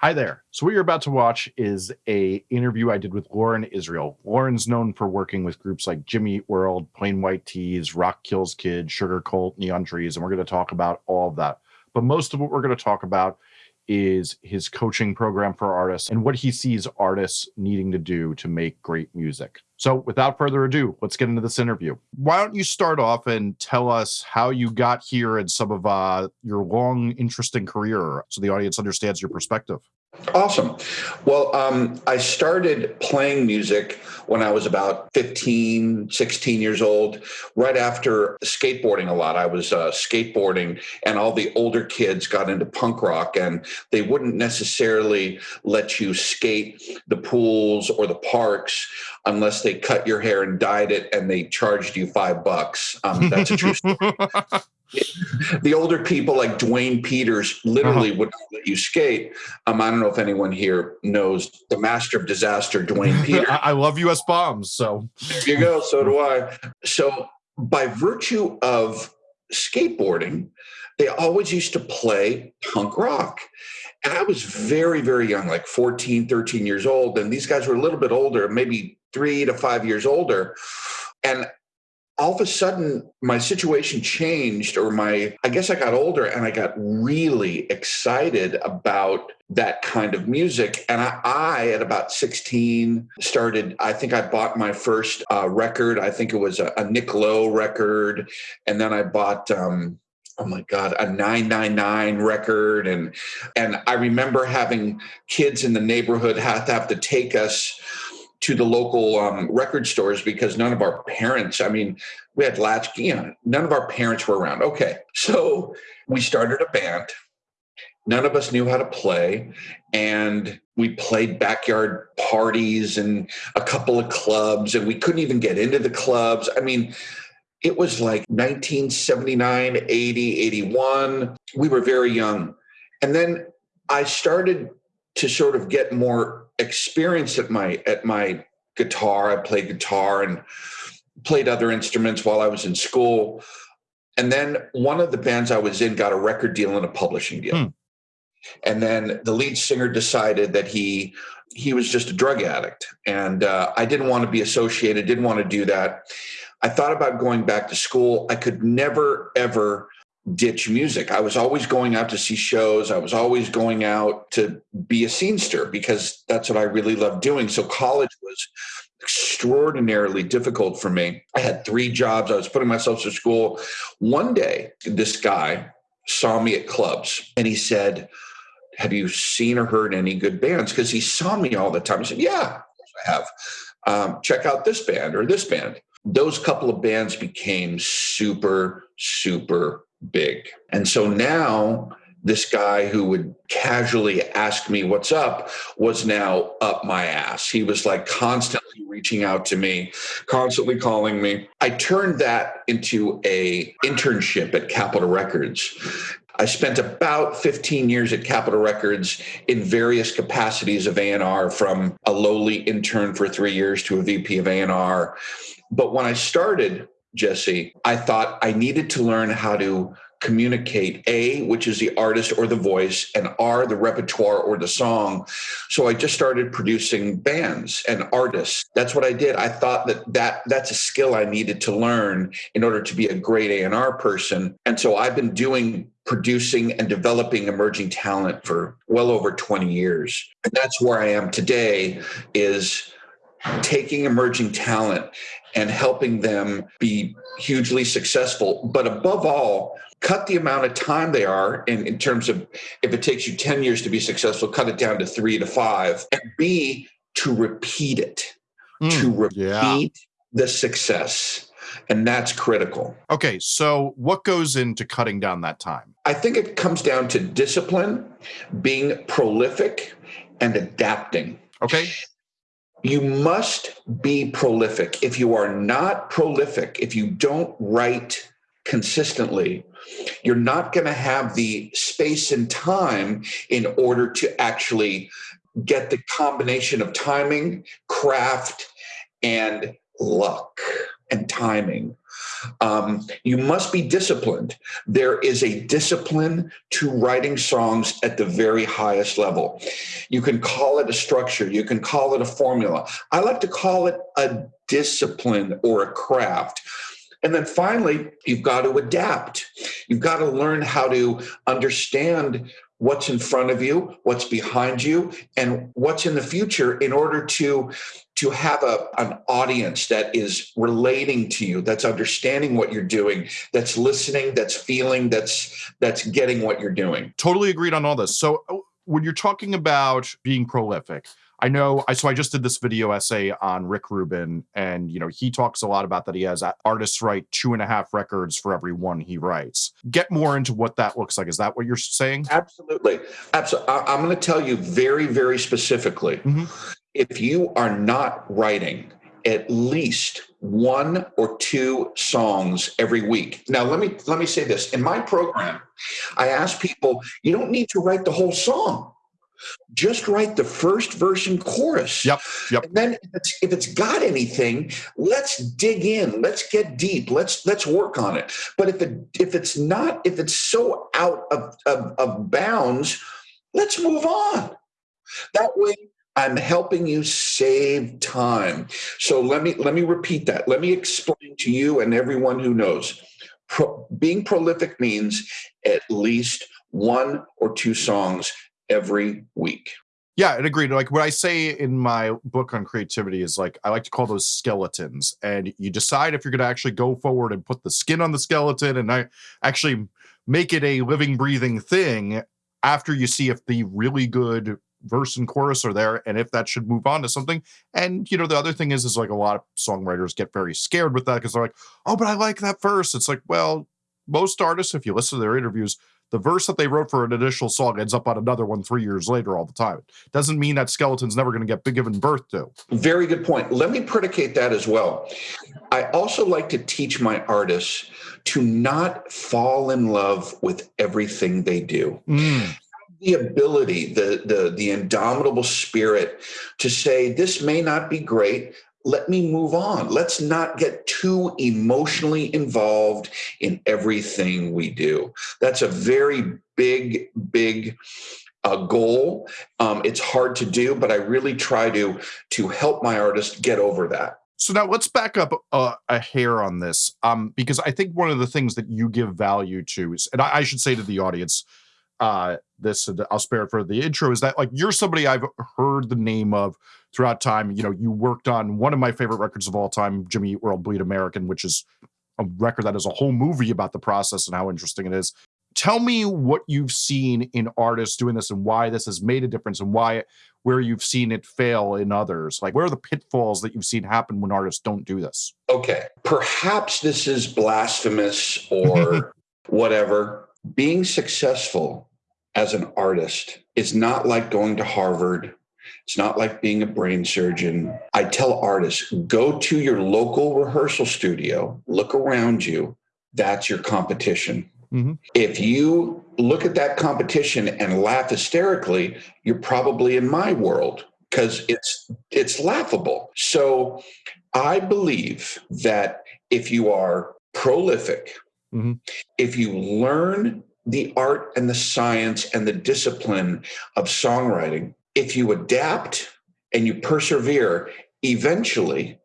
Hi there. So what you're about to watch is a interview I did with Loren Israel. Loren's known for working with groups like Jimmy Eat World, Plain White T's, Rock Kills Kids, Sugarcult, Neon Trees, and we're going to talk about all of that. But most of what we're going to talk about is his coaching program for artists and what he sees artists needing to do to make great music. So, without further ado, let's get into this interview. Why don't you start off and tell us how you got here and some of uh, your long, interesting career so the audience understands your perspective? Awesome. Well, um, I started playing music when I was about 15, 16 years old, right after skateboarding a lot. I was uh, skateboarding, and all the older kids got into punk rock, and they wouldn't necessarily let you skate the pools or the parks unless they cut your hair and dyed it and they charged you five bucks. Um, that's a true story. the older people like Duane Peters literally uh-huh. would not let you skate. Um, I don't know if anyone here knows the master of disaster, Dwayne Peters. I love US bombs. So there you go. So do I. So by virtue of skateboarding, they always used to play punk rock. And I was very, very young, like 14, 13 years old. And these guys were a little bit older, maybe three to five years older. And all of a sudden my situation changed or my i guess i got older and i got really excited about that kind of music. And i, I at about 16 started i think i bought my first uh, record. I think it was a, a nick lowe record. And then i bought um, oh my god a 999 record. And and i remember having kids in the neighborhood have to have to take us to the local um, record stores because none of our parents, I mean, we had latch, you know, none of our parents were around. Okay. So we started a band. None of us knew how to play. And we played backyard parties and a couple of clubs, and we couldn't even get into the clubs. I mean, it was like 1979, 80, 81. We were very young. And then I started to sort of get more experience at my at my guitar. I played guitar and played other instruments while I was in school. And then one of the bands I was in got a record deal and a publishing deal. Hmm. And then the lead singer decided that he he was just a drug addict, and uh, I didn't want to be associated. Didn't want to do that. I thought about going back to school. I could never ever ditch music. I was always going out to see shows. I was always going out to be a scenester because that's what I really loved doing. So college was extraordinarily difficult for me. I had three jobs. I was putting myself through school. One day, this guy saw me at clubs and he said, have you seen or heard any good bands? Because he saw me all the time. He said, Yeah, I have. Um, check out this band or this band. Those couple of bands became super, super big. And so now this guy who would casually ask me what's up was now up my ass. He was like constantly reaching out to me, constantly calling me. I turned that into a internship at Capitol Records. I spent about 15 years at Capitol Records in various capacities of A&R from a lowly intern for 3 years to a VP of A&R. But when I started Jesse, I thought I needed to learn how to communicate A, which is the artist or the voice, and R, the repertoire or the song. So I just started producing bands and artists. That's what I did. I thought that, that that's a skill I needed to learn in order to be a great A&R person. And so I've been doing producing and developing emerging talent for well over 20 years. And that's where I am today is taking emerging talent and helping them be hugely successful. But above all, cut the amount of time they are in, in terms of if it takes you 10 years to be successful, cut it down to three to five. And B, to repeat it, mm, to repeat yeah. the success. And that's critical. Okay, so what goes into cutting down that time? I think it comes down to discipline, being prolific, and adapting. Okay you must be prolific. If you are not prolific, if you don't write consistently, you're not going to have the space and time in order to actually get the combination of timing, craft, and luck. and timing. Um, you must be disciplined. There is a discipline to writing songs at the very highest level. You can call it a structure, you can call it a formula. I like to call it a discipline or a craft. And then finally, you've got to adapt. You've got to learn how to understand what's in front of you, what's behind you, and what's in the future in order to to have a, an audience that is relating to you, that's understanding what you're doing, that's listening, that's feeling, that's that's getting what you're doing. Totally agreed on all this. So when you're talking about being prolific, I know I so I just did this video essay on Rick Rubin, and you know he talks a lot about that he has artists write two and a half records for every one he writes. Get more into what that looks like. Is that what you're saying? Absolutely, absolutely. I'm going to tell you very, very specifically. Mm-hmm. If you are not writing at least one or two songs every week. Now let me let me say this. In my program, I ask people, you don't need to write the whole song just write the first verse and chorus. Yep. Yep. And then if it's, if it's got anything, let's dig in. Let's get deep. Let's let's work on it. But if it if it's not if it's so out of of, of bounds, let's move on. That way I'm helping you save time. So let me let me repeat that. Let me explain to you and everyone who knows. Pro, being prolific means at least one or two songs every week. Yeah, and agree. Like what I say in my book on creativity is like I like to call those skeletons, and you decide if you're going to actually go forward and put the skin on the skeleton and I actually make it a living, breathing thing after you see if the really good verse and chorus are there and if that should move on to something and you know the other thing is is like a lot of songwriters get very scared with that because they're like oh but i like that verse it's like well most artists if you listen to their interviews the verse that they wrote for an initial song ends up on another one three years later all the time. it Doesn't mean that skeleton's never going to get given birth to. Very good point. Let me predicate that as well. I also like to teach my artists to not fall in love with everything they do. Mm. The ability, the, the the indomitable spirit to say this may not be great, let me move on. Let's not get too emotionally involved in everything we do. That's a very big, big uh, goal. Um, it's hard to do, but I really try to to help my artist get over that. So now let's back up uh, a hair on this, um, because I think one of the things that you give value to is, and I, I should say to the audience, uh, this I'll spare it for the intro is that like you're somebody I've heard the name of throughout time. You know, you worked on one of my favorite records of all time, Jimmy Eat World Bleed American, which is a record that is a whole movie about the process and how interesting it is. Tell me what you've seen in artists doing this and why this has made a difference and why where you've seen it fail in others. Like where are the pitfalls that you've seen happen when artists don't do this? Okay. Perhaps this is blasphemous or whatever. Being successful as an artist is not like going to Harvard. It's not like being a brain surgeon. I tell artists go to your local rehearsal studio, look around you. That's your competition. Mm-hmm. If you look at that competition and laugh hysterically, you're probably in my world because it's it's laughable. So I believe that if you are prolific, mm-hmm. if you learn the art and the science and the discipline of songwriting, if you adapt and you persevere, eventually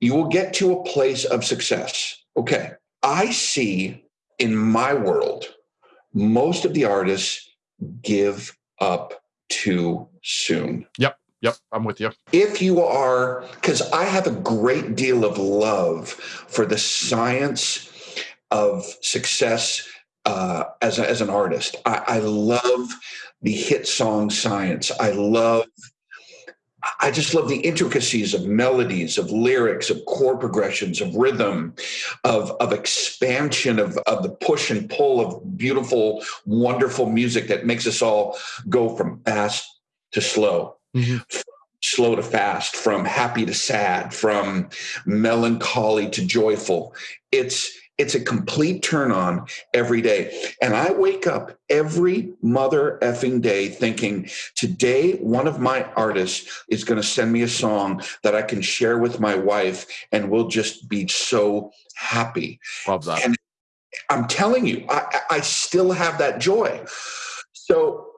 you will get to a place of success. Okay. I see in my world, most of the artists give up too soon. Yep. Yep, I'm with you. If you are, because I have a great deal of love for the science of success uh, as, a, as an artist. I, I love the hit song science. I love I just love the intricacies of melodies, of lyrics, of chord progressions, of rhythm, of, of expansion, of, of the push and pull of beautiful, wonderful music that makes us all go from fast to slow, mm-hmm. slow to fast, from happy to sad, from melancholy to joyful. It's it's a complete turn on every day. And I wake up every mother effing day thinking, today, one of my artists is going to send me a song that I can share with my wife, and we'll just be so happy. Love that. And I'm telling you, I, I still have that joy. So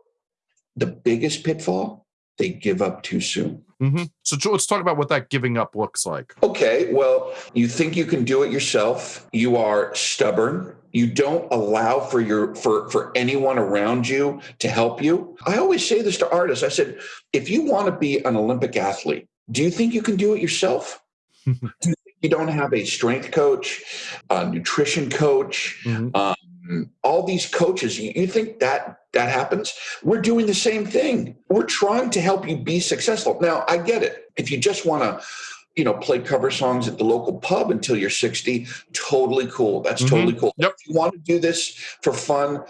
the biggest pitfall, they give up too soon. Mm-hmm. So let's talk about what that giving up looks like. Okay, well, you think you can do it yourself. You are stubborn. You don't allow for your for for anyone around you to help you. I always say this to artists. I said, if you want to be an Olympic athlete, do you think you can do it yourself? do you you don't have a strength coach, a nutrition coach, mm-hmm. um, all these coaches. You, think that that happens? We're doing the same thing. We're trying to help you be successful. Now, I get it. If you just want to you know, play cover songs at the local pub until you're 60, totally cool. That's mm-hmm. totally cool. Yep. If you want to do this for fun,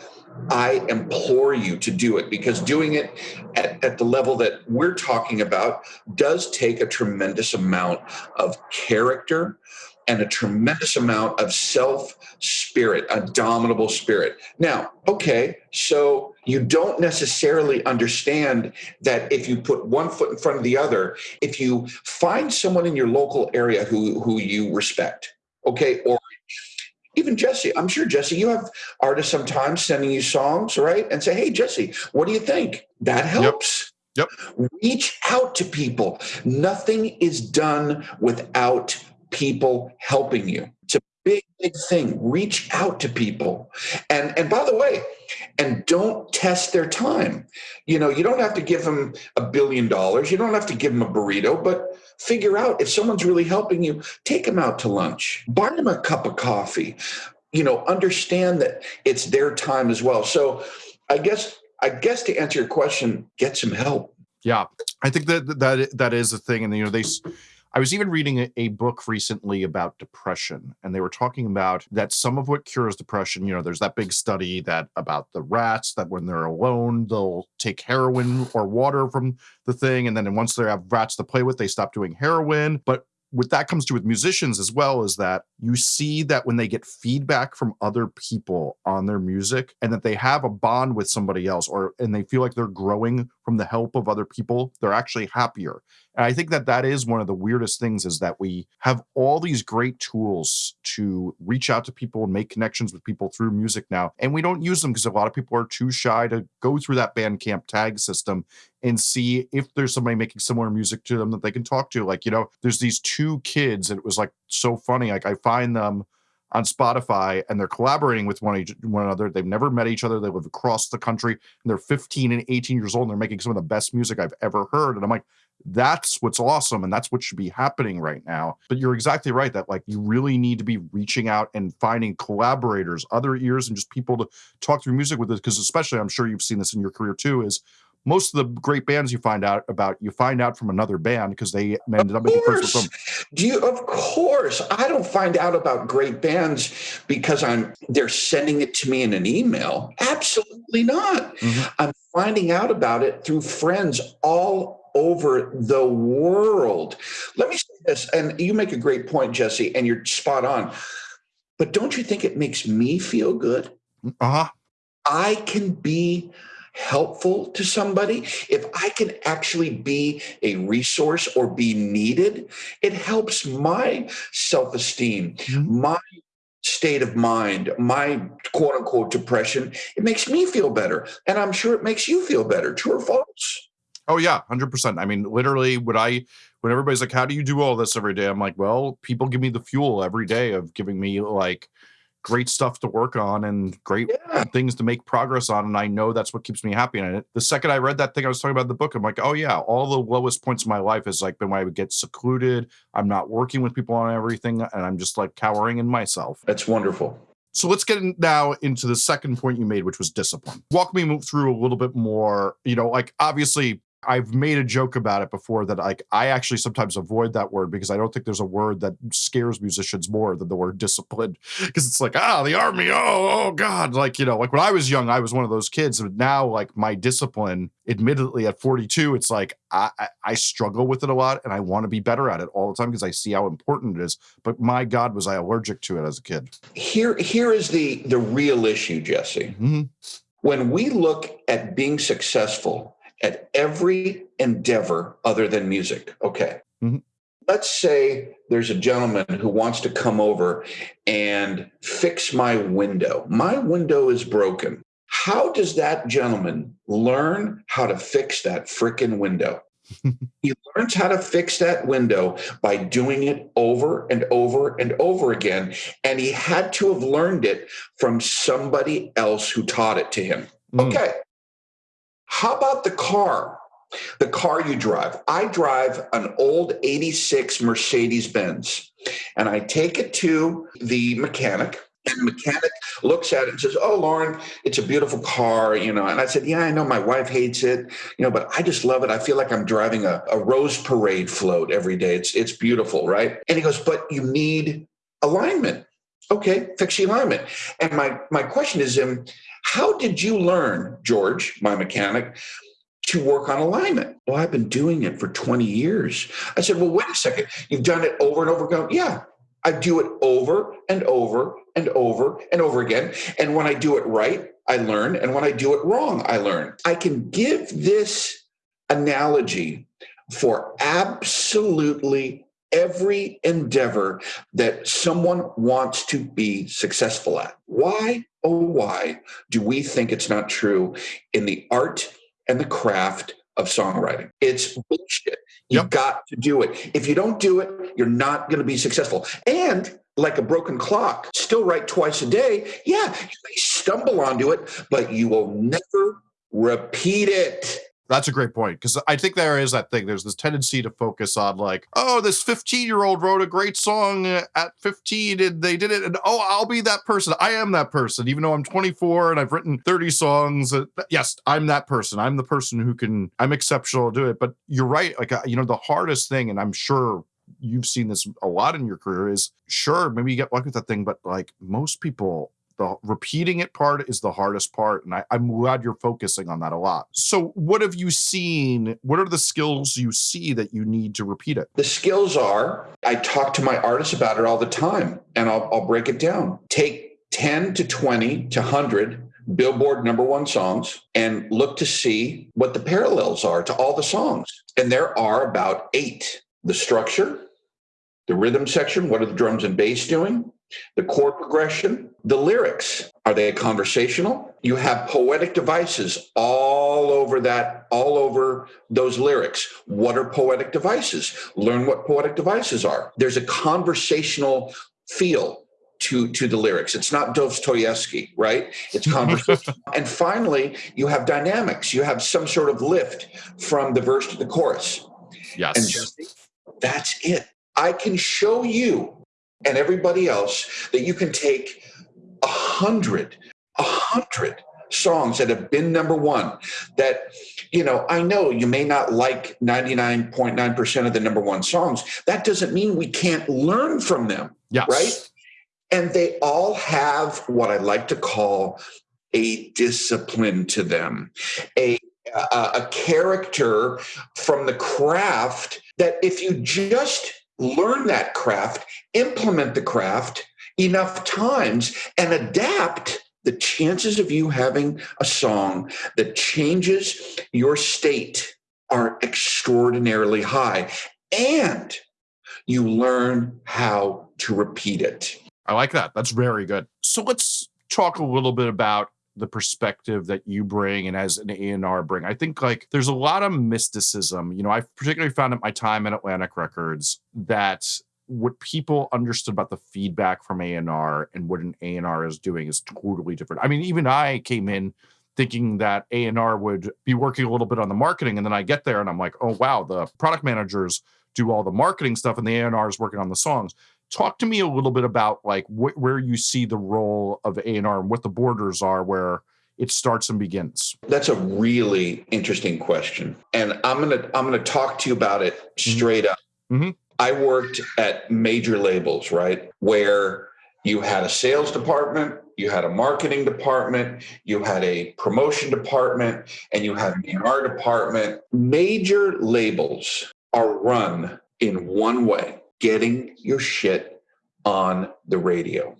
I implore you to do it because doing it at, at the level that we're talking about does take a tremendous amount of character, and a tremendous amount of self spirit, a dominable spirit. Now, okay, so you don't necessarily understand that if you put one foot in front of the other, if you find someone in your local area who, who you respect, okay, or even Jesse, I'm sure Jesse, you have artists sometimes sending you songs, right? And say, hey, Jesse, what do you think? That helps. Yep. yep. Reach out to people. Nothing is done without people helping you. It's a big, big thing. Reach out to people. And and by the way, and don't test their time. You know, you don't have to give them a billion dollars. You don't have to give them a burrito, but figure out if someone's really helping you, take them out to lunch, buy them a cup of coffee. You know, understand that it's their time as well. So I guess I guess to answer your question, get some help. Yeah, I think that that that is a thing, and you know they I was even reading a, a, book recently about depression, and they were talking about that some of what cures depression, you know, there's that big study that about the rats that when they're alone, they'll take heroin or water from the thing. And then once they have rats to play with, they stop doing heroin. But what that comes to with musicians as well is that you see that when they get feedback from other people on their music and that they have a bond with somebody else or and they feel like they're growing from the help of other people they're actually happier and I think that that is one of the weirdest things is that we have all these great tools to reach out to people and make connections with people through music now. And we don't use them because a lot of people are too shy to go through that Bandcamp tag system and see if there's somebody making similar music to them that they can talk to. Like, you know, there's these two kids, and it was like so funny. Like, I find them on Spotify and they're collaborating with one, each, one another. They've never met each other. They live across the country and they're 15 and 18 years old and they're making some of the best music I've ever heard. And I'm like, that's what's awesome and that's what should be happening right now but you're exactly right that like you really need to be reaching out and finding collaborators other ears and just people to talk through music with it because especially i'm sure you've seen this in your career too is most of the great bands you find out about you find out from another band because they ended up making first them. Do you of course I don't find out about great bands because I'm they're sending it to me in an email. Absolutely not. Mm-hmm. I'm finding out about it through friends all over the world. Let me say this, and you make a great point, Jesse, and you're spot on. But don't you think it makes me feel good? Uh huh. I can be helpful to somebody, if I can actually be a resource or be needed, it helps my self esteem, mm-hmm. my state of mind, my quote unquote depression. It makes me feel better. And I'm sure it makes you feel better. True or false? Oh yeah, hundred percent. I mean, literally, would I when everybody's like, "How do you do all this every day?" I'm like, "Well, people give me the fuel every day of giving me like great stuff to work on and great yeah. things to make progress on, and I know that's what keeps me happy." And the second I read that thing I was talking about in the book, I'm like, "Oh yeah, all the lowest points of my life has like been when I would get secluded. I'm not working with people on everything, and I'm just like cowering in myself." That's wonderful. So let's get in now into the second point you made, which was discipline. Walk me through a little bit more. You know, like obviously I've made a joke about it before that like I actually sometimes avoid that word because I don't think there's a word that scares musicians more than the word discipline because it's like ah the army oh oh god like you know like when I was young I was one of those kids but now like my discipline admittedly at 42 it's like I I, I struggle with it a lot and I want to be better at it all the time because I see how important it is but my god was I allergic to it as a kid. Here here is the the real issue Jesse. Mm-hmm. When we look at being successful at every endeavor other than music. Okay. Mhm. Let's say there's a gentleman who wants to come over and fix my window. My window is broken. How does that gentleman learn how to fix that frickin' window? he learns how to fix that window by doing it over and over and over again. And he had to have learned it from somebody else who taught it to him. Mm. Okay. How about the car? The car you drive. I drive an old 86 Mercedes Benz and I take it to the mechanic. And the mechanic looks at it and says, Oh, Loren, it's a beautiful car, you know. And I said, Yeah, I know my wife hates it, you know, but I just love it. I feel like I'm driving a, a rose parade float every day. It's it's beautiful, right? And he goes, But you need alignment. Okay, fix the alignment. And my my question is, um, how did you learn, George, my mechanic, to work on alignment? Well, I've been doing it for 20 years. I said, Well, wait a second. You've done it over and over again. Yeah, I do it over and over and over and over again. And when I do it right, I learn. And when I do it wrong, I learn. I can give this analogy for absolutely every endeavor that someone wants to be successful at. Why, oh, why do we think it's not true in the art and the craft of songwriting? It's bullshit. You've Yep. got to do it. If you don't do it, you're not going to be successful. And like a broken clock, still write twice a day. Yeah, you may stumble onto it, but you will never repeat it. That's a great point because I think there is that thing. There's this tendency to focus on like, oh, this 15 year old wrote a great song uh, at 15 and they did it, and oh, I'll be that person. I am that person, even though I'm 24 and I've written 30 songs. Uh, yes, I'm that person. I'm the person who can. I'm exceptional to do it. But you're right. Like uh, you know, the hardest thing, and I'm sure you've seen this a lot in your career, is sure maybe you get lucky with that thing, but like most people the repeating it part is the hardest part and I, i'm glad you're focusing on that a lot so what have you seen what are the skills you see that you need to repeat it The skills are I talk to my artists about it all the time, and I'll, I'll break it down. Take 10 to 20 to 100 Billboard number one songs and look to see what the parallels are to all the songs. And there are about eight the structure, the rhythm section, what are the drums and bass doing? The chord progression, the lyrics. Are they conversational? You have poetic devices all over that, all over those lyrics. What are poetic devices? Learn what poetic devices are. There's a conversational feel to to the lyrics. It's not Dostoevsky, right? It's conversation. and finally, you have dynamics. You have some sort of lift from the verse to the chorus. yes And that's it. I can show you and everybody else that you can take hundred, a hundred songs that have been number one that you know i know you may not like 99.9% of the number one songs that doesn't mean we can't learn from them yes right? and they all have what i like to call a discipline to them a a, a character from the craft that if you just learn that craft implement the craft enough times and adapt the chances of you having a song that changes your state are extraordinarily high and you learn how to repeat it i like that that's very good so let's talk a little bit about the perspective that you bring and as an A&R bring. I think like there's a lot of mysticism. You know, I've particularly found at my time at Atlantic Records that what people understood about the feedback from A&R and what an A&R is doing is totally different. I mean, even I came in thinking that A&R would be working a little bit on the marketing and then I get there and I'm like, "Oh wow, the product managers do all the marketing stuff and the A&R is working on the songs." talk to me a little bit about like wh- where you see the role of A&R and what the borders are where it starts and begins? That's a really interesting question. And I'm going to I'm going to talk to you about it mm-hmm. straight up. Mm-hmm. I worked at major labels, right? Where you had a sales department, you had a marketing department, you had a promotion department, and you had an R department. Major labels are run in one way getting your shit on the radio.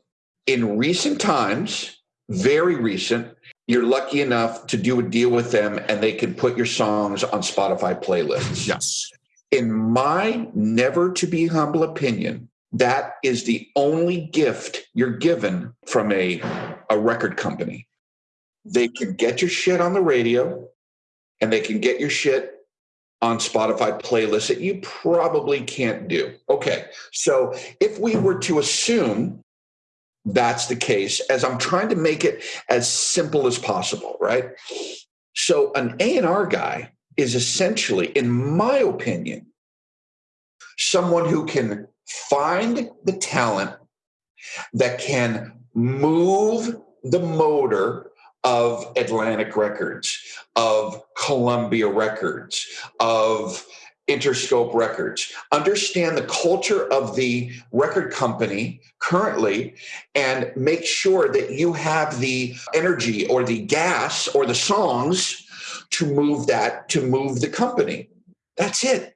In recent times, very recent, you're lucky enough to do a deal with them and they can put your songs on Spotify playlists. Yes. In my never to be humble opinion, that is the only gift you're given from a, a record company. They can get your shit on the radio and they can get your shit on Spotify playlists that you probably can't do. Okay. So if we were to assume that's the case, as I'm trying to make it as simple as possible, right? So an A&R guy is essentially, in my opinion, someone who can find the talent that can move the motor of Atlantic Records, of Columbia Records, of Interscope Records. Understand the culture of the record company currently and make sure that you have the energy or the gas or the songs to move that, to move the company. That's it.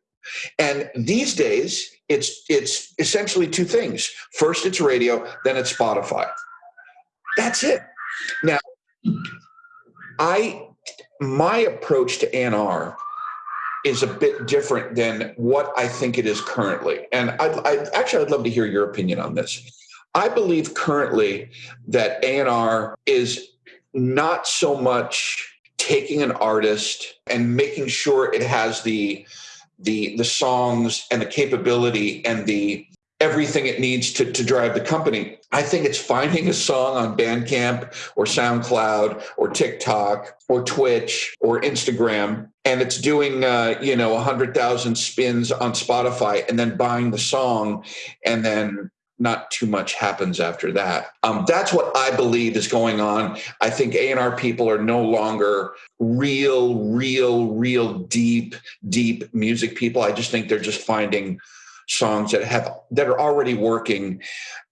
And these days, it's it's essentially two things. First, it's radio, then it's Spotify. That's it. Now, I my approach to A&R is a bit different than what I think it is currently. And I'd, I'd, actually I'd love to hear your opinion on this. I believe currently that A&R is not so much taking an artist and making sure it has the the the songs and the capability and the everything it needs to, to drive the company. I think it's finding a song on Bandcamp or SoundCloud or TikTok or Twitch or Instagram, and it's doing uh, you know a hundred thousand spins on Spotify, and then buying the song, and then not too much happens after that. Um, that's what I believe is going on. I think A&R people are no longer real, real, real deep, deep music people. I just think they're just finding songs that have that are already working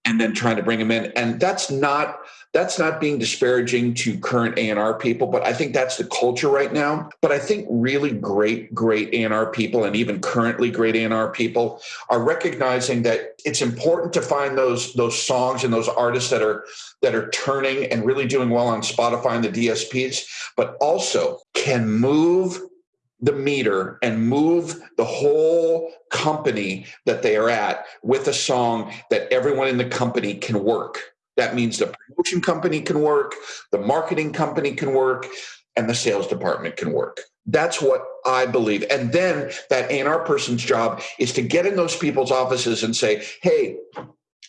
and then trying to bring them in. And that's not that's not being disparaging to current A&R people, but I think that's the culture right now. But I think really great, great A&R people and even currently great A&R people are recognizing that it's important to find those those songs and those artists that are that are turning and really doing well on Spotify and the DSPs, but also can move the meter and move the whole company that they are at with a song that everyone in the company can work. That means the promotion company can work, the marketing company can work, and the sales department can work. That's what I believe. And then that A&R person's job is to get in those people's offices and say, hey,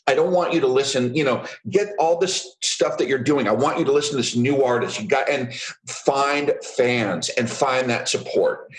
I don't want you to listen, you know, get all this stuff that you're doing. I want you to listen to this new artist. You got and find fans and find that support.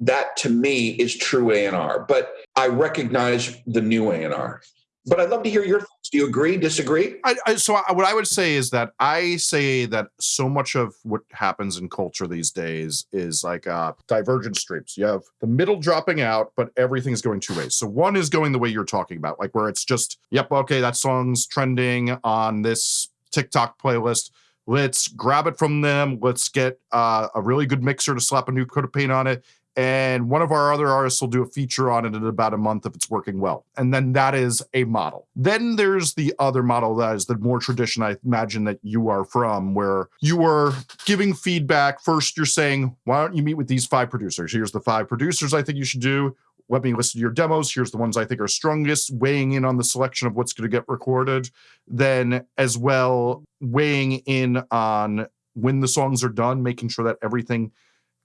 That to me is true A&R, but I recognize the new A&R. But I'd love to hear your thoughts. Do you agree, disagree? I, I, so I, what I would say is that I say that so much of what happens in culture these days is like uh, divergent streams. You have the middle dropping out, but everything's going two ways. So one is going the way you're talking about, like where it's just, yep, okay, that song's trending on this TikTok playlist. Let's grab it from them. Let's get uh, a really good mixer to slap a new coat of paint on it and one of our other artists will do a feature on it in about a month if it's working well. And then that is a model. Then there's the other model that is the more tradition I imagine that you are from, where you are giving feedback. First, you're saying, why don't you meet with these five producers? Here's the five producers I think you should do. Let me listen to your demos. Here's the ones I think are strongest, weighing in on the selection of what's going to get recorded. Then, as well, weighing in on when the songs are done, making sure that everything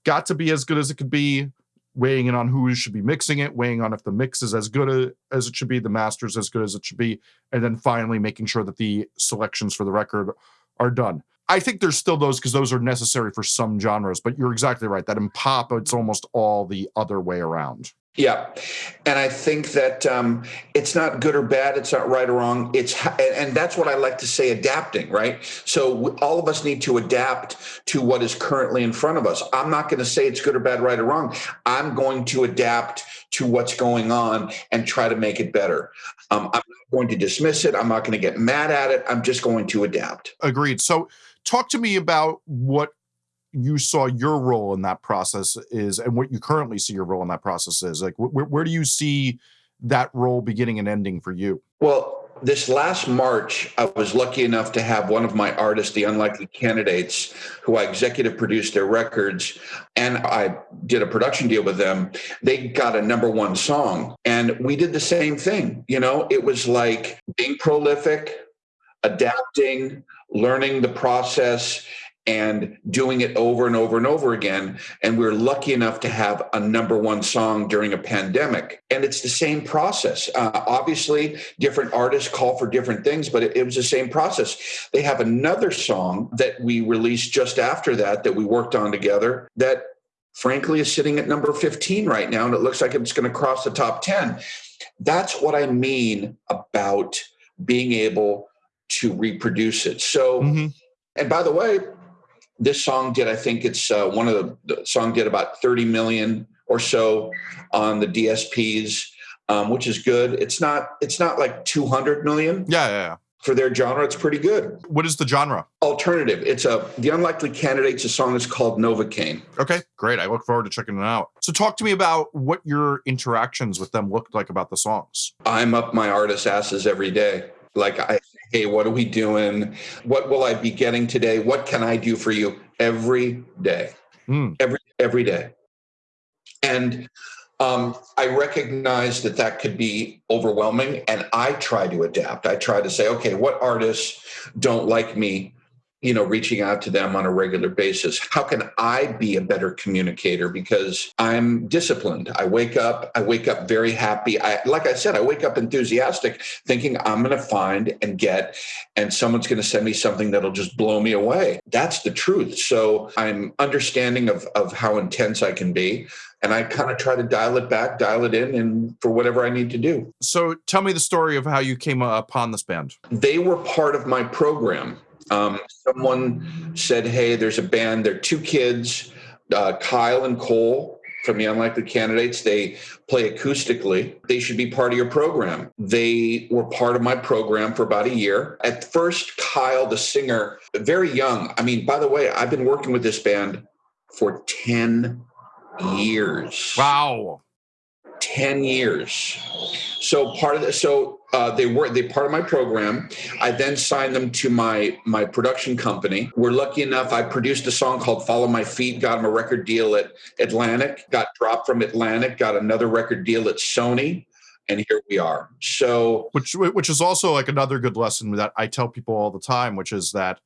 got to be as good as it could be, weighing in on who should be mixing it, weighing on if the mix is as good as it should be, the masters as good as it should be, and then finally making sure that the selections for the record are done. I think there's still those because those are necessary for some genres, but you're exactly right. That in pop, it's almost all the other way around. Yeah, and I think that um, it's not good or bad. It's not right or wrong. It's and that's what I like to say: adapting. Right. So all of us need to adapt to what is currently in front of us. I'm not going to say it's good or bad, right or wrong. I'm going to adapt to what's going on and try to make it better. Um, I'm not going to dismiss it. I'm not going to get mad at it. I'm just going to adapt. Agreed. So, talk to me about what you saw your role in that process is and what you currently see your role in that process is like where, where do you see that role beginning and ending for you? Well this last march i was lucky enough to have one of my artists the unlikely candidates who i executive produced their records and i did a production deal with them. They got a number one song and we did the same thing you know? It was like being prolific adapting learning the process and doing it over and over and over again. And we are lucky enough to have a number one song during a pandemic. And it's the same process. Uh, obviously, different artists call for different things, but it, it, was the same process. They have another song that we released just after that, that we worked on together, that frankly is sitting at number 15 right now. And it looks like it's going to cross the top 10. That's what I mean about being able to reproduce it. So, mm-hmm. and by the way, this song did i think it's uh, one of the, the song did about 30 million or so on the dsps um, which is good. It's not it's not like 200 million. Yeah, yeah, yeah. For their genre it's pretty good. What is the genre? Alternative. It's a the unlikely candidates a song is called novocaine. Okay great. I look forward to checking it out. So talk to me about what your interactions with them looked like about the songs. I'm up my artist asses every day like I hey, what are we doing? What will I be getting today? What can I do for you every day? Mm. Every every day. And um, I recognize that that could be overwhelming, and I try to adapt. I try to say, okay, what artists don't like me you know reaching out to them on a regular basis how can i be a better communicator because i'm disciplined i wake up i wake up very happy i like i said i wake up enthusiastic thinking i'm going to find and get and someone's going to send me something that'll just blow me away that's the truth so i'm understanding of of how intense i can be and I kind of try to dial it back, dial it in, and for whatever I need to do. So, tell me the story of how you came upon this band. They were part of my program. Um, someone said, "Hey, there's a band. They're two kids, uh, Kyle and Cole." From the unlikely candidates, they play acoustically. They should be part of your program. They were part of my program for about a year. At first, Kyle, the singer, very young. I mean, by the way, I've been working with this band for 10 years. Wow. 10 years. So part of the so uh, they were they part of my program. I then signed them to my my production company. We're lucky enough. I produced a song called "Follow My Feet." Got them a record deal at Atlantic. Got dropped from Atlantic. Got another record deal at Sony. And here we are. So, which which is also like another good lesson that I tell people all the time, which is that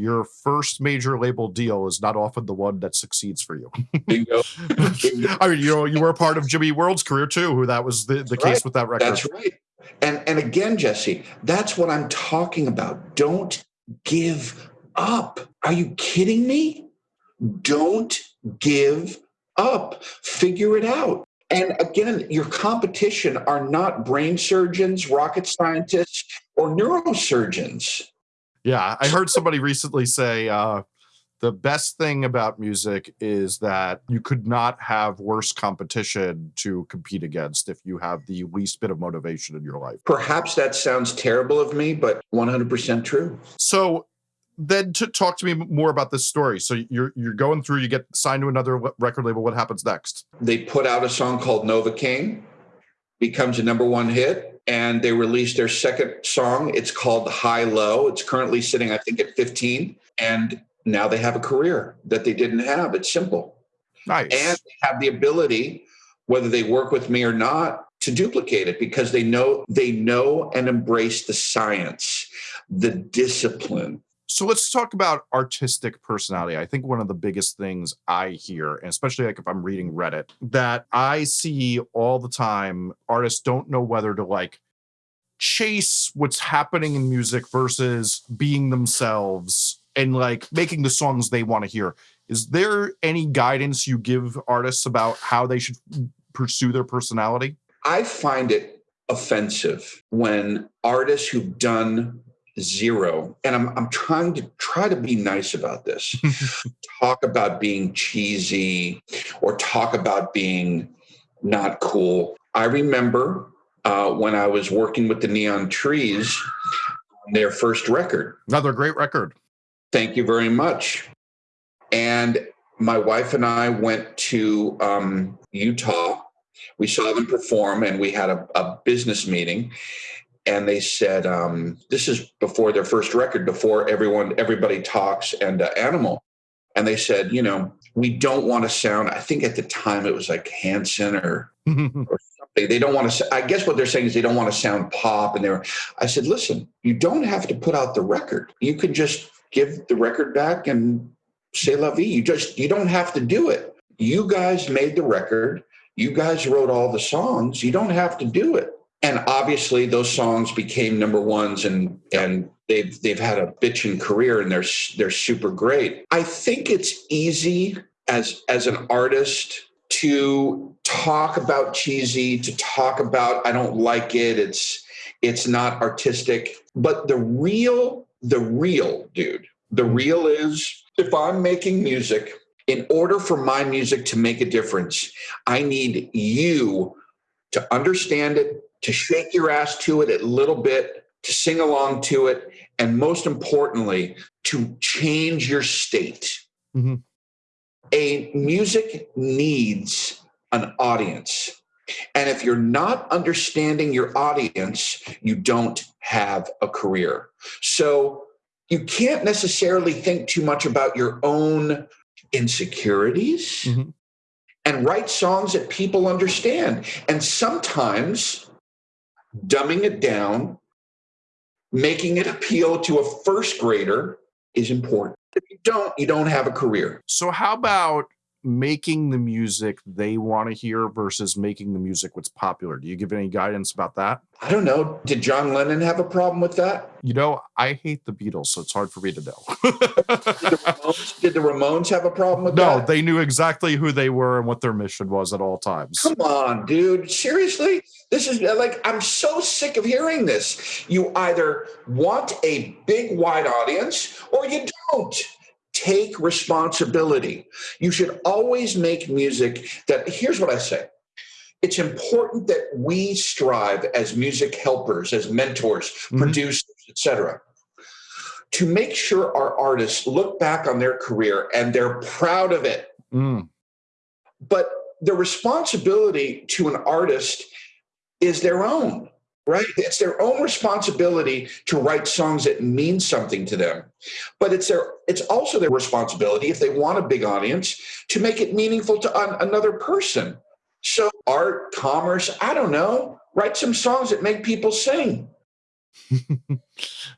your first major label deal is not often the one that succeeds for you. Bingo. Bingo. I mean, you know, you were a part of Jimmy World's career too, who that was the, the case right. with that record. That's right. And and again, Jesse, that's what I'm talking about. Don't give up. Are you kidding me? Don't give up. Figure it out. And again, your competition are not brain surgeons, rocket scientists, or neurosurgeons. Yeah, I heard somebody recently say uh, the best thing about music is that you could not have worse competition to compete against if you have the least bit of motivation in your life. Perhaps that sounds terrible of me, but 100% true. So then to talk to me more about this story. So you're you're going through, you get signed to another record label. What happens next? They put out a song called Novocaine, becomes a number one hit and they released their second song. It's called High Low. It's currently sitting, I think, at 15. And now they have a career that they didn't have. It's simple. Nice. And they have the ability, whether they work with me or not, to duplicate it because they know they know and embrace the science, the discipline, so let's talk about artistic personality. I think one of the biggest things I hear, and especially like if I'm reading Reddit, that I see all the time artists don't know whether to like chase what's happening in music versus being themselves and like making the songs they want to hear. Is there any guidance you give artists about how they should pursue their personality? I find it offensive when artists who've done zero. And I'm, I'm trying to try to be nice about this. Talk about being cheesy or talk about being not cool. I remember uh, when i was working with the neon trees on their first record. Another great record. Thank you very much. And my wife and i went to um, utah. We saw them perform and we had a, a business meeting and they said um, this is before their first record before everyone everybody talks and uh, animal. And they said you know we don't want to sound i think at the time it was like hanson or, or something. They don't want to i guess what they're saying is they don't want to sound pop and they're i said listen you don't have to put out the record. You can just give the record back and say la vie. You just you don't have to do it. You guys made the record. You guys wrote all the songs. You don't have to do it and obviously those songs became number ones and and they've they've had a bitching career and they're they're super great. I think it's easy as as an artist to talk about cheesy to talk about i don't like it it's it's not artistic but the real the real dude the real is if i'm making music in order for my music to make a difference i need you to understand it to shake your ass to it a little bit, to sing along to it, and most importantly, to change your state. Mm-hmm. A music needs an audience. And if you're not understanding your audience, you don't have a career. So you can't necessarily think too much about your own insecurities mm-hmm. and write songs that people understand. And sometimes dumbing it down, making it appeal to a first grader is important. If you don't, you don't have a career. So, how about making the music they want to hear versus making the music what's popular? Do you give any guidance about that? I don't know. Did John Lennon have a problem with that? You know, I hate the Beatles, so it's hard for me to know. did, the Ramones, did, the Ramones, have a problem with no, that? No, they knew exactly who they were and what their mission was at all times. Come on, dude. Seriously? This is uh, like, I'm so sick of hearing this. You either want a big, wide audience or you don't take responsibility. You should always make music that, here's what I say it's important that we strive as music helpers, as mentors, mm-hmm. producers, etc., to make sure our artists look back on their career and they're proud of it. Mm. But the responsibility to an artist is their own right? It's their own responsibility to write songs that mean something to them. But it's their it's also their responsibility if they want a big audience to make it meaningful to another person. So art, commerce, I don't know, write some songs that make people sing.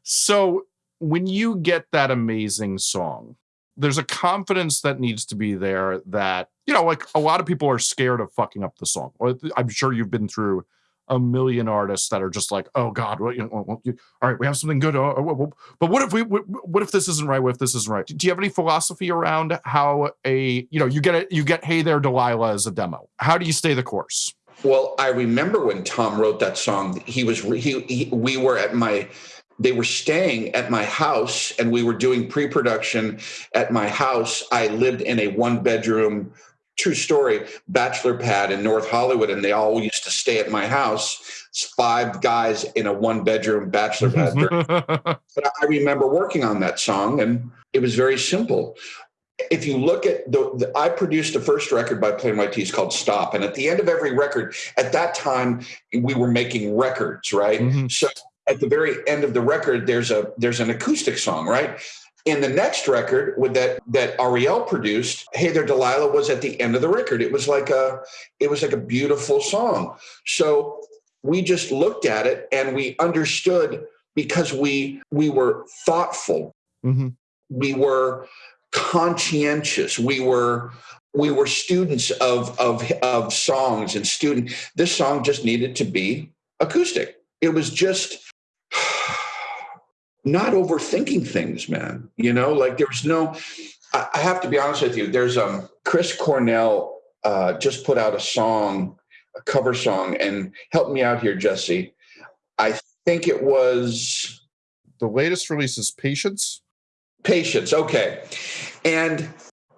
so when you get that amazing song, there's a confidence that needs to be there that, you know, like a lot of people are scared of fucking up the song. I'm sure you've been through a million artists that are just like, oh God, you you, all right, we have something good. Uh, well, but what if we, what if this isn't right? What if this isn't right? Do you have any philosophy around how a, you know, you get it, you get, hey there, Delilah as a demo. How do you stay the course? Well, I remember when Tom wrote that song. He was he, he we were at my they were staying at my house and we were doing pre-production at my house. I lived in a one bedroom true story. Bachelor pad in north hollywood and they all used to stay at my house. It's five guys in a one bedroom bachelor pad. But i remember working on that song and it was very simple. If you look at the, the, i produced the first record by plain white t's called stop and at the end of every record at that time we were making records right? Mm-hmm. so at the very end of the record there's a there's an acoustic song right in the next record with that that Ariel produced, Hey There Delilah was at the end of the record. It was like a it was like a beautiful song. So we just looked at it and we understood because we we were thoughtful. Mm-hmm. We were conscientious. We were we were students of of of songs and student this song just needed to be acoustic. It was just not overthinking things, man. You know, like there's no. I, I have to be honest with you. There's um Chris Cornell uh, just put out a song a cover song, and help me out here, Jesse. I think it was the latest release is Patience. Patience, okay. And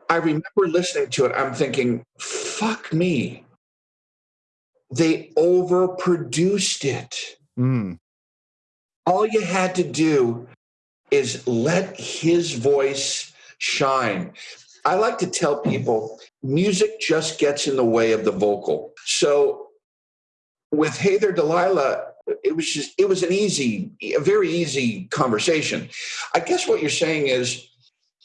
I remember listening to it. I'm thinking, fuck me. They overproduced it. Mm. All you had to do is let his voice shine. I like to tell people music just gets in the way of the vocal. So with Hey There Delilah, it was just it was an easy, a very easy conversation. I guess what you're saying is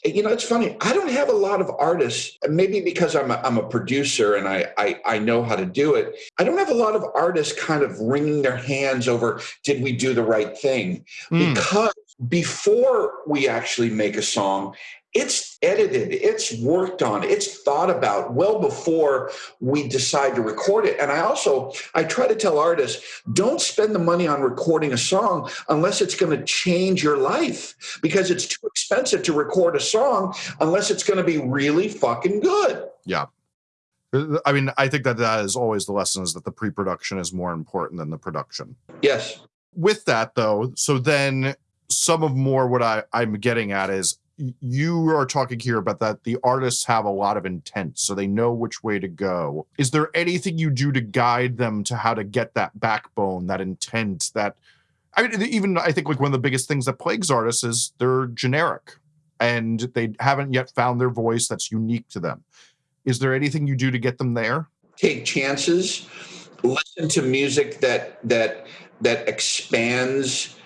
you know, it's funny. I don't have a lot of artists, maybe because I'm a, I'm a producer and I, I, I know how to do it. I don't have a lot of artists kind of wringing their hands over, did we do the right thing? Mm. Because before we actually make a song, it's edited, it's worked on, it's thought about well before we decide to record it. And I also I try to tell artists, don't spend the money on recording a song unless it's going to change your life because it's too expensive to record a song unless it's going to be really fucking good. Yeah. Uh, I mean, I think that that is always the lesson is that the pre-production is more important than the production. Yes. With that though, so then some of more what I, I'm getting at is you are talking here about that the artists have a lot of intent so they know which way to go. Is there anything you do to guide them to how to get that backbone that intent that i mean even i think like one of the biggest things that plagues artists is they're generic and they haven't yet found their voice that's unique to them. Is there anything you do to get them there? Take chances listen to music that that that expands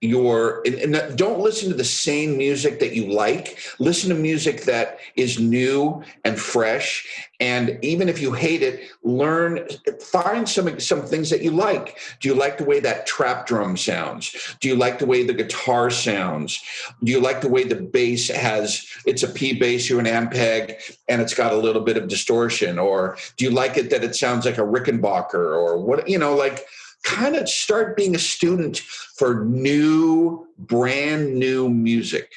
your and, and, don't listen to the same music that you like. Listen to music that is new and fresh. And even if you hate it learn find some some things that you like. Do you like the way that trap drum sounds? Do you like the way the guitar sounds? Do you like the way the bass has it's a p bass or an ampeg and it's got a little bit of distortion? Or do you like it that it sounds like a rickenbacker or what you know like kind of start being a student for new, brand new music.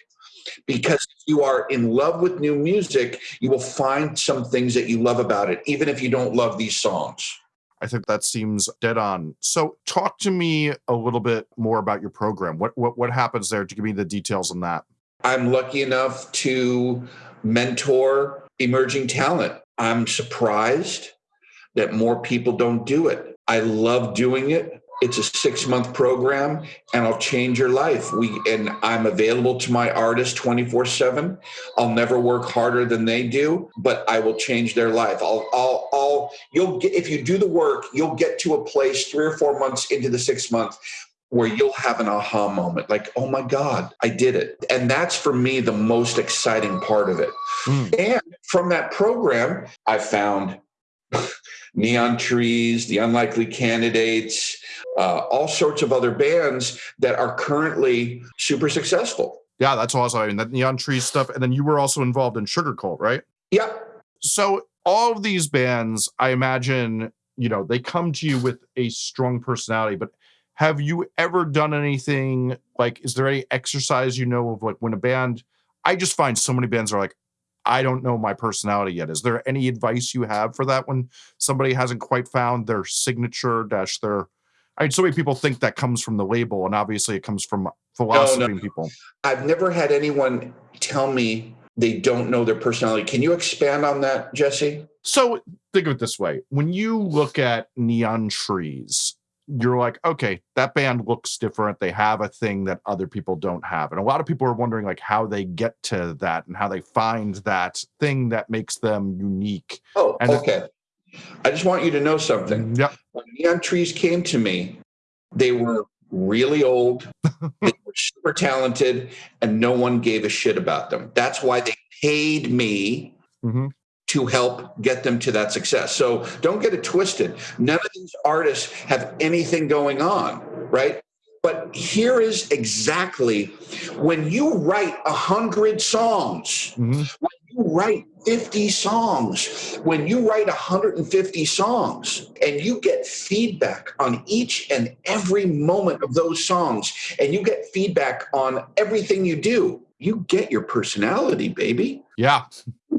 Because if you are in love with new music, you will find some things that you love about it, even if you don't love these songs. I think that seems dead on. So, talk to me a little bit more about your program. What what what happens there? To give me the details on that. I'm lucky enough to mentor emerging talent. I'm surprised that more people don't do it. I love doing it. It's a six month program and I'll change your life. We and I'm available to my artists 24 seven. I'll never work harder than they do, but I will change their life. I'll, I'll, I'll, you'll get, if you do the work, you'll get to a place three or four months into the six month where you'll have an aha moment like, oh my God, I did it. And that's for me the most exciting part of it. Mm. And from that program, I found Neon Trees, The Unlikely Candidates, uh, all sorts of other bands that are currently super successful. Yeah, that's awesome. I mean, that Neon Trees stuff. And then you were also involved in Sugarcult, right? Yeah. So all of these bands, I imagine, you know, they come to you with a strong personality, but have you ever done anything like, is there any exercise you know of like when a band, I just find so many bands are like, I don't know my personality yet. Is there any advice you have for that when somebody hasn't quite found their signature dash their I mean, so many people think that comes from the label, and obviously it comes from philosophy no, no. people. I've never had anyone tell me they don't know their personality. Can you expand on that, Jesse? So think of it this way: when you look at neon trees, you're like, okay, that band looks different. They have a thing that other people don't have. And a lot of people are wondering like how they get to that and how they find that thing that makes them unique. Oh, and okay. I just want you to know something. Yeah. When Neon Trees came to me, they were really old, they were super talented, and no one gave a shit about them. That's why they paid me mm-hmm to help get them to that success. So don't get it twisted. None of these artists have anything going on, right? But here is exactly when you write a hundred songs, mm-hmm. when you write 50 songs, when you write 150 songs and you get feedback on each and every moment of those songs, and you get feedback on everything you do, you get your personality, baby. Yeah.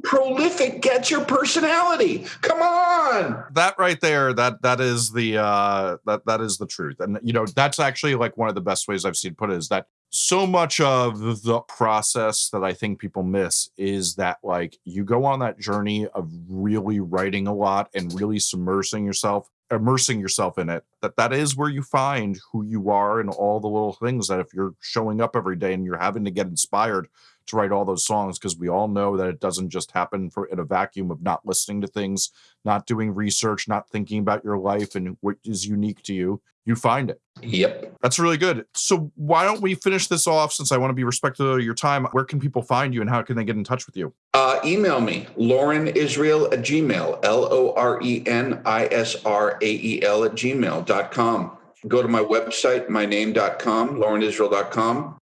Prolific gets your personality. Come on. That right there, that that is the uh that that is the truth. And you know, that's actually like one of the best ways I've seen put it is that so much of the process that I think people miss is that like you go on that journey of really writing a lot and really submersing yourself immersing yourself in it that that is where you find who you are and all the little things that if you're showing up every day and you're having to get inspired to write all those songs because we all know that it doesn't just happen for in a vacuum of not listening to things not doing research not thinking about your life and what is unique to you you find it Yep. that's really good so why don't we finish this off since i want to be respectful of your time where can people find you and how can they get in touch with you Uh, email me, Loren Israel at Gmail, L O R E N I S R A E L at gmail.com. Go to my website, myname.com, lorenisrael.com.